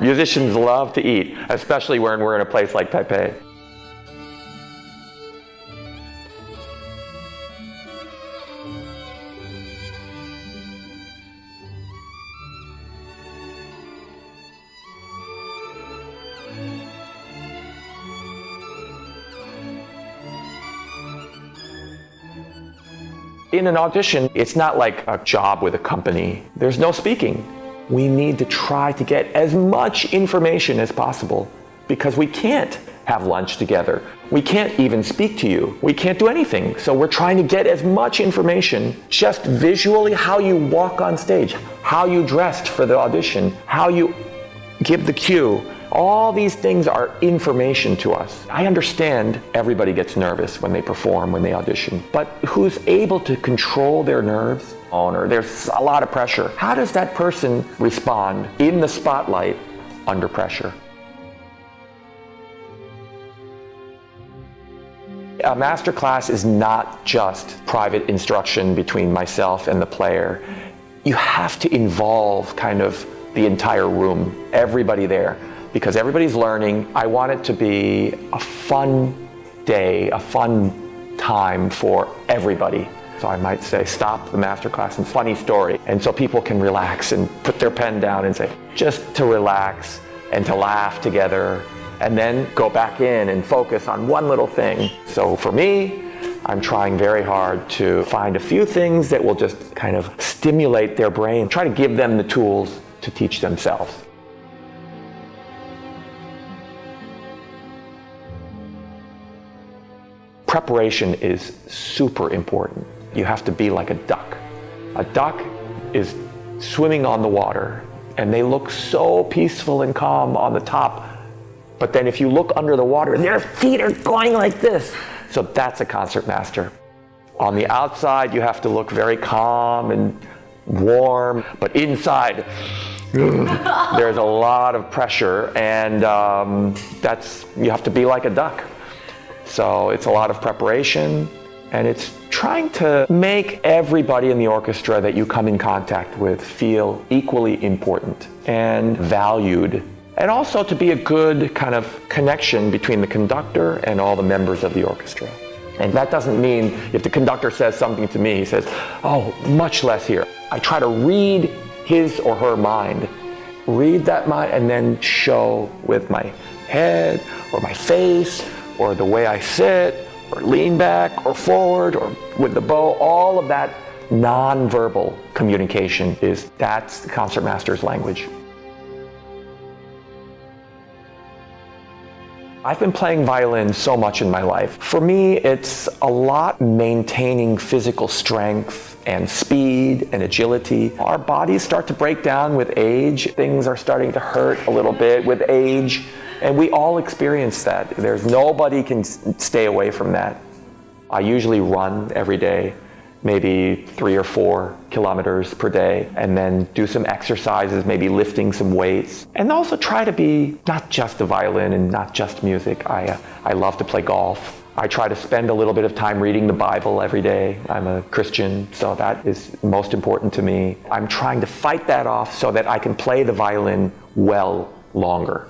Musicians love to eat, especially when we're in a place like Taipei. In an audition, it's not like a job with a company. There's no speaking. We need to try to get as much information as possible because we can't have lunch together. We can't even speak to you. We can't do anything. So we're trying to get as much information just visually how you walk on stage, how you dressed for the audition, how you give the cue, all these things are information to us. I understand everybody gets nervous when they perform, when they audition, but who's able to control their nerves? Owner, there's a lot of pressure. How does that person respond in the spotlight under pressure? A master class is not just private instruction between myself and the player. You have to involve kind of the entire room, everybody there because everybody's learning. I want it to be a fun day, a fun time for everybody. So I might say, stop the masterclass and funny story. And so people can relax and put their pen down and say, just to relax and to laugh together and then go back in and focus on one little thing. So for me, I'm trying very hard to find a few things that will just kind of stimulate their brain, try to give them the tools to teach themselves. Preparation is super important. You have to be like a duck. A duck is swimming on the water and they look so peaceful and calm on the top. But then if you look under the water, their feet are going like this. So that's a concert master. On the outside, you have to look very calm and warm, but inside, there's a lot of pressure and um, that's, you have to be like a duck. So it's a lot of preparation and it's trying to make everybody in the orchestra that you come in contact with feel equally important and valued. And also to be a good kind of connection between the conductor and all the members of the orchestra. And that doesn't mean if the conductor says something to me, he says, oh, much less here. I try to read his or her mind, read that mind, and then show with my head or my face or the way I sit, or lean back, or forward, or with the bow, all of that non-verbal communication is that's the concertmaster's language. I've been playing violin so much in my life. For me, it's a lot maintaining physical strength and speed and agility. Our bodies start to break down with age. Things are starting to hurt a little bit with age. And we all experience that. There's nobody can stay away from that. I usually run every day, maybe three or four kilometers per day, and then do some exercises, maybe lifting some weights. And also try to be not just the violin and not just music. I, uh, I love to play golf. I try to spend a little bit of time reading the Bible every day. I'm a Christian, so that is most important to me. I'm trying to fight that off so that I can play the violin well longer.